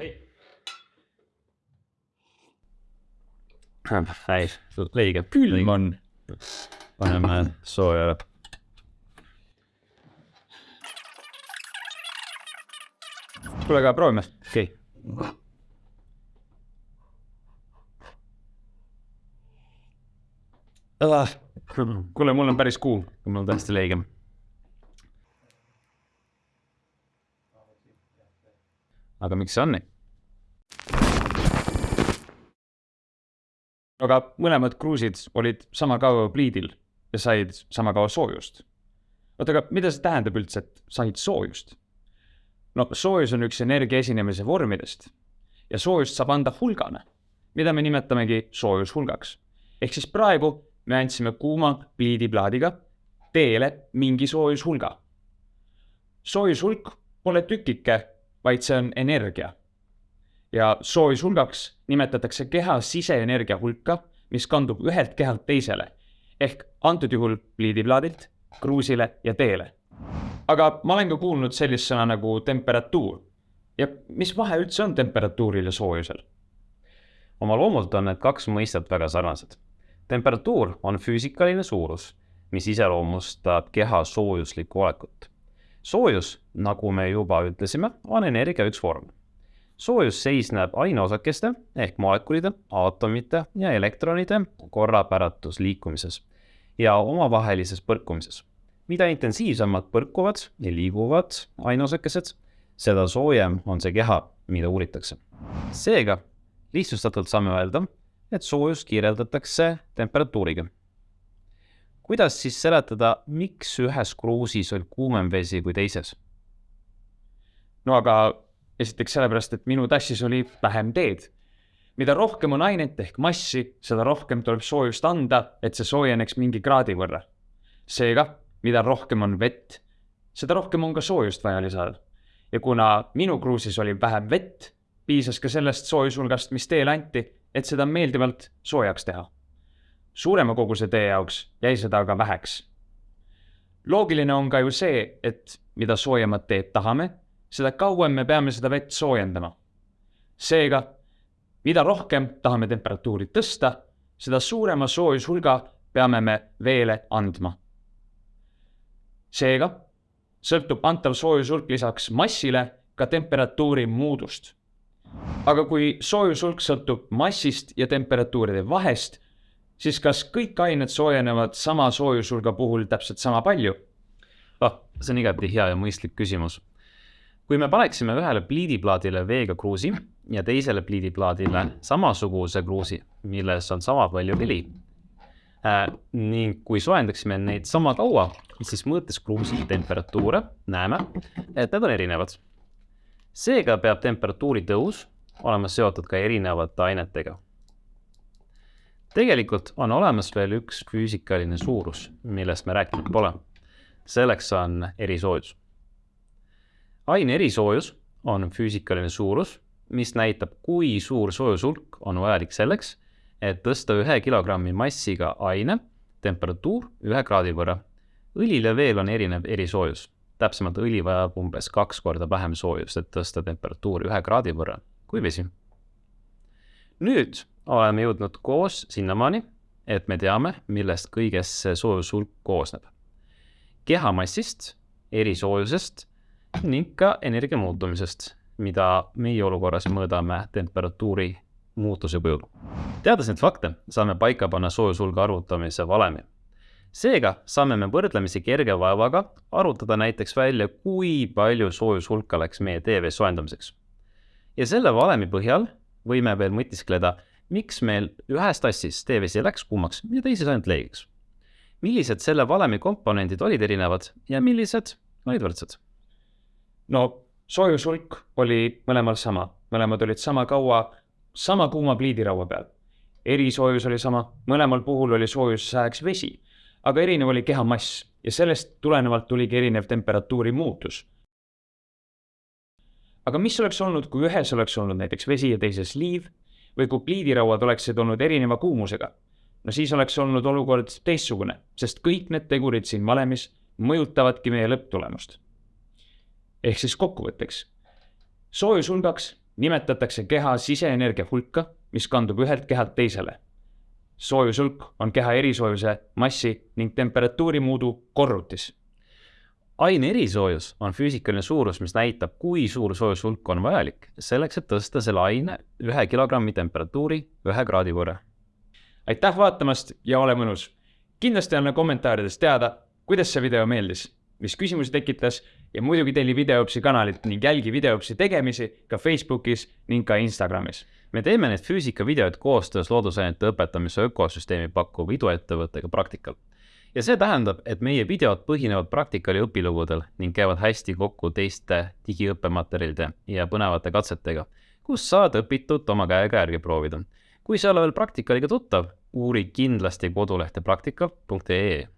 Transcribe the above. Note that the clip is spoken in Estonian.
ei, õige. külm on. paneme sooja. kuule, aga proovime. okei okay.. kuule, mul on päris kuum. mul on täiesti leige. Aga miks see on nii? aga mõlemad kruusid olid sama kaua pliidil ja said sama kaua soojust. oota, aga mida see tähendab üldse, et said soojust? no soojus on üks energia esinemise vormidest ja soojust saab anda hulgana, mida me nimetamegi soojushulgaks. ehk siis praegu me andsime kuuma pliidiplaadiga teele mingi soojushulga. soojushulk pole tükike, vaid see on energia. ja soojushulgaks nimetatakse keha siseenergia hulka, mis kandub ühelt kehalt teisele ehk antud juhul pliidiplaadilt kruusile ja teele. aga ma olen ka kuulnud sellist sõna nagu temperatuur. ja mis vahe üldse on temperatuuril ja soojusel? oma loomult on need kaks mõistet väga sarnased temperatuur on füüsikaline suurus, mis iseloomustab keha soojuslikku olekut. Soojus, nagu me juba ütlesime, on energia üks vorm. soojus seisneb aineosakeste ehk molekulide, aatomite ja elektronide korrapäratus liikumises ja omavahelises põrkumises. mida intensiivsemalt põrkuvad ja liiguvad aineosakesed, seda soojem on see keha, mida uuritakse. seega lihtsustatult saame öelda, et soojust kirjeldatakse temperatuuriga. Kuidas siis seletada, miks ühes kruusis on kuumem vesi kui teises? no aga esiteks sellepärast, et minu tassis oli vähem teed. mida rohkem on ainet ehk massi, seda rohkem tuleb soojust anda, et see soojeneks mingi kraadi võrra. seega, mida rohkem on vett, seda rohkem on ka soojust vaja lisada. ja kuna minu kruusis oli vähem vett, piisas ka sellest soojushulgast, mis teele anti et seda meeldivalt soojaks teha. Suurema koguse tee jaoks jäi seda aga väheks. loogiline on ka ju see, et mida soojemat teed tahame, seda kauem me peame seda vett soojendama. seega, mida rohkem tahame temperatuuri tõsta, seda suurema soojushulga peame me veele andma. seega sõltub antav soojushulk lisaks massile ka temperatuuri muudust aga kui soojushulk sõltub massist ja temperatuuride vahest, siis kas kõik ained soojenevad sama soojushulga puhul täpselt sama palju? ah, see on igati hea ja mõistlik küsimus. kui me paneksime ühele pliidiplaadile veega kruusi ja teisele pliidiplaadile samasuguse kruusi, milles on sama palju vili äh,, ning kui soojendaksime neid sama kaua, siis mõõtes kruusi temperatuure näeme, et need on erinevad. seega peab temperatuuri tõus olema seotud ka erinevate ainetega. Tegelikult on olemas veel üks füüsikaline suurus, millest me rääkinud pole. selleks on erisoojus. aine erisoojus on füüsikaline suurus, mis näitab, kui suur soojushulk on vajalik selleks, et tõsta ühe kilogrammi massiga aine temperatuur ühe kraadi võrra. õlil ja veel on erinev erisoojus, täpsemalt õli vajab umbes kaks korda vähem soojust, et tõsta temperatuuri ühe kraadi võrra kui vesi. Nüüd oleme jõudnud koos sinnamaani, et me teame, millest kõigest see soojushulk koosneb. kehamassist, erisoojusest ning ka energia muutumisest, mida meie olukorras mõõdame temperatuuri muutuse kujul. teades neid fakte, saame paika panna soojushulga arvutamise valemi. seega saame me võrdlemisi kerge vaevaga arvutada näiteks välja, kui palju soojushulka läks meie TV soojendamiseks ja selle valemi põhjal võime veel mõtiskleda, miks meil ühes tassis teevesi läks kuumaks ja teises ainult leegiks. millised selle valemi komponendid olid erinevad ja millised olid võrdsed? no soojushulk oli mõlemal sama, mõlemad olid sama kaua sama kuuma pliidiraua peal. erisoojus oli sama, mõlemal puhul oli soojusajaks vesi, aga erinev oli keha mass ja sellest tulenevalt tuligi erinev temperatuuri muutus aga mis oleks olnud, kui ühes oleks olnud näiteks vesi ja teises liiv või kui pliidirauad oleksid olnud erineva kuumusega? no siis oleks olnud olukord teistsugune, sest kõik need tegurid siin valemis mõjutavadki meie lõpptulemust. ehk siis kokkuvõtteks, soojushulgaks nimetatakse keha siseenergia hulka, mis kandub ühelt kehalt teisele. soojushulk on keha erisoojuse, massi ning temperatuuri muudu korrutis aine erisoojus on füüsikaline suurus, mis näitab, kui suur soojushulk on vajalik selleks, et tõsta selle aine ühe kilogrammi temperatuuri ühe kraadi võrra. aitäh vaatamast ja ole mõnus! kindlasti anna kommentaarides teada, kuidas see video meeldis, mis küsimusi tekitas ja muidugi telli Videoõpsi kanalit ning jälgi Videoõpsi tegemisi ka Facebookis ning ka Instagramis. me teeme neid füüsikavideoid koostöös loodusainete õpetamise ökosüsteemi pakkuva iduettevõttega Praktikal ja see tähendab, et meie videod põhinevad praktikal ja õpilugudel ning käivad hästi kokku teiste digiõppematerjalide ja põnevate katsetega, kus saad õpitut oma käega järgi proovida. kui sa ei ole veel praktikaliga tuttav, uuri kindlasti kodulehte praktikal.ee